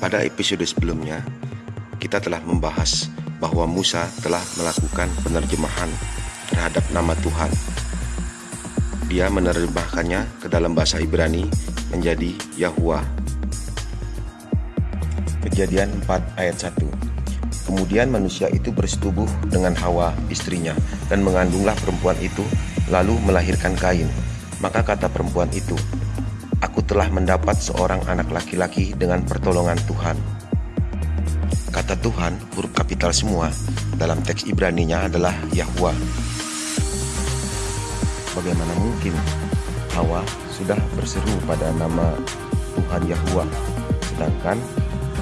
Pada episode sebelumnya, kita telah membahas bahwa Musa telah melakukan penerjemahan terhadap nama Tuhan. Dia menerjemahkannya ke dalam bahasa Ibrani menjadi Yahuwah. Kejadian 4 ayat 1 Kemudian manusia itu bersetubuh dengan Hawa istrinya dan mengandunglah perempuan itu lalu melahirkan Kain. Maka kata perempuan itu, Aku telah mendapat seorang anak laki-laki dengan pertolongan Tuhan. Kata Tuhan, huruf kapital semua, dalam teks Ibraninya adalah Yahweh. Bagaimana mungkin Hawa sudah berseru pada nama Tuhan Yahweh, sedangkan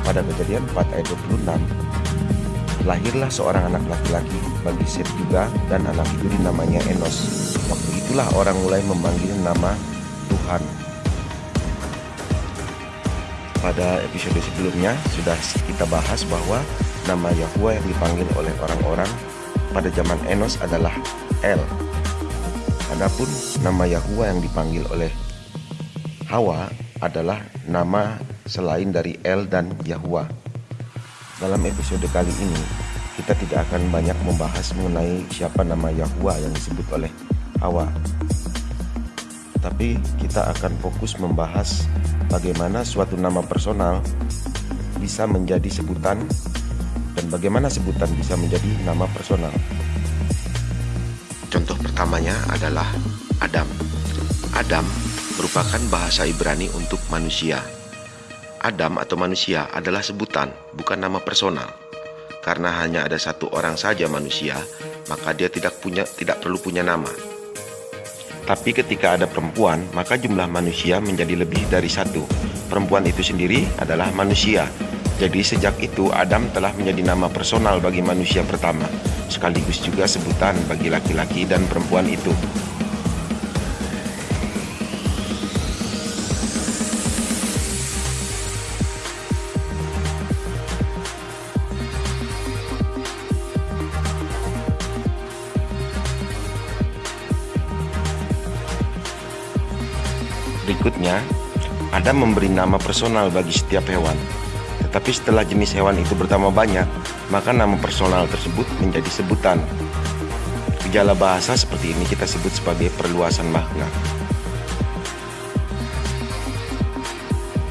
pada kejadian 4 ayat 26, lahirlah seorang anak laki-laki bagi Set juga dan anak itu namanya Enos. Waktu itulah orang mulai memanggil nama Tuhan pada episode sebelumnya sudah kita bahas bahwa nama Yahweh yang dipanggil oleh orang-orang pada zaman Enos adalah El. Adapun nama Yahweh yang dipanggil oleh Hawa adalah nama selain dari El dan Yahweh. Dalam episode kali ini, kita tidak akan banyak membahas mengenai siapa nama Yahweh yang disebut oleh Hawa. Tapi kita akan fokus membahas bagaimana suatu nama personal bisa menjadi sebutan dan bagaimana sebutan bisa menjadi nama personal. Contoh pertamanya adalah Adam. Adam merupakan bahasa Ibrani untuk manusia. Adam atau manusia adalah sebutan, bukan nama personal. Karena hanya ada satu orang saja manusia, maka dia tidak punya tidak perlu punya nama. Tapi ketika ada perempuan, maka jumlah manusia menjadi lebih dari satu. Perempuan itu sendiri adalah manusia. Jadi sejak itu Adam telah menjadi nama personal bagi manusia pertama, sekaligus juga sebutan bagi laki-laki dan perempuan itu. Berikutnya, Adam memberi nama personal bagi setiap hewan. Tetapi setelah jenis hewan itu bertambah banyak, maka nama personal tersebut menjadi sebutan. Gejala bahasa seperti ini kita sebut sebagai perluasan makna.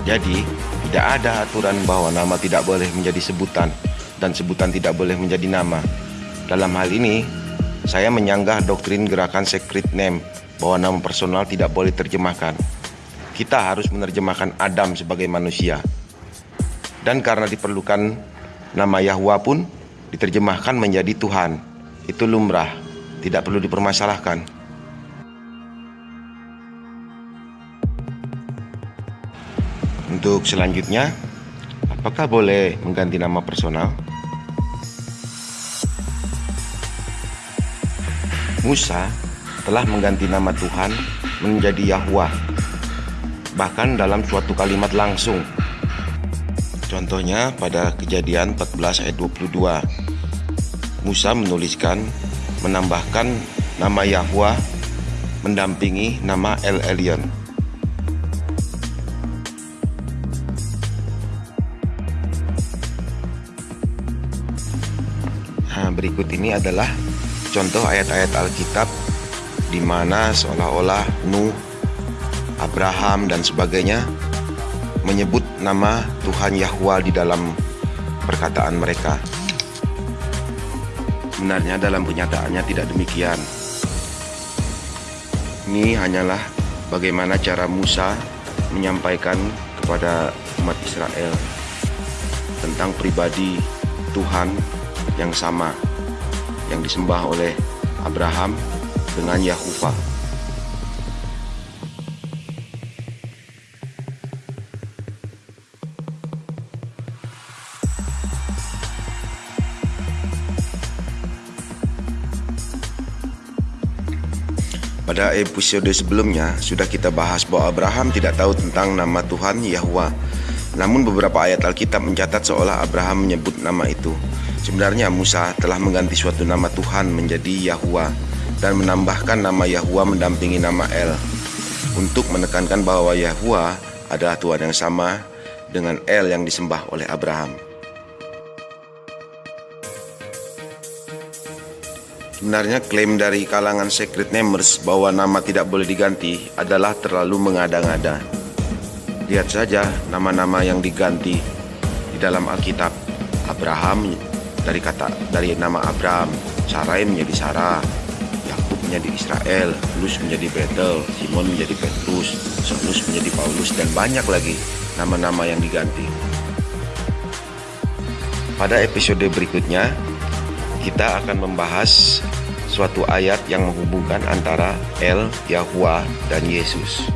Jadi, tidak ada aturan bahwa nama tidak boleh menjadi sebutan dan sebutan tidak boleh menjadi nama. Dalam hal ini, saya menyanggah doktrin gerakan secret name bahwa nama personal tidak boleh terjemahkan kita harus menerjemahkan Adam sebagai manusia. Dan karena diperlukan nama Yahwa pun diterjemahkan menjadi Tuhan. Itu lumrah, tidak perlu dipermasalahkan. Untuk selanjutnya, apakah boleh mengganti nama personal? Musa telah mengganti nama Tuhan menjadi Yahweh bahkan dalam suatu kalimat langsung. Contohnya pada kejadian 14 ayat 22. Musa menuliskan menambahkan nama Yahweh mendampingi nama El Elyon. Nah, berikut ini adalah contoh ayat-ayat Alkitab di mana seolah-olah Nuh Abraham dan sebagainya menyebut nama Tuhan Yahwa di dalam perkataan mereka. Sebenarnya dalam kenyataannya tidak demikian. Ini hanyalah bagaimana cara Musa menyampaikan kepada umat Israel tentang pribadi Tuhan yang sama yang disembah oleh Abraham dengan Yahuwah. Pada episode sebelumnya sudah kita bahas bahwa Abraham tidak tahu tentang nama Tuhan Yahwa. Namun beberapa ayat Alkitab mencatat seolah Abraham menyebut nama itu. Sebenarnya Musa telah mengganti suatu nama Tuhan menjadi Yahwa dan menambahkan nama Yahwa mendampingi nama El untuk menekankan bahwa Yahwa adalah Tuhan yang sama dengan El yang disembah oleh Abraham. Sebenarnya klaim dari kalangan Secret Namers bahwa nama tidak boleh diganti adalah terlalu mengada-ngada. Lihat saja nama-nama yang diganti di dalam Alkitab. Abraham dari kata dari nama Abraham, Sarai menjadi Sarah, Yakub menjadi Israel, Lus menjadi Betel, Simon menjadi Petrus, Saulus menjadi Paulus dan banyak lagi nama-nama yang diganti. Pada episode berikutnya, kita akan membahas suatu ayat yang menghubungkan antara El, Yahweh, dan Yesus.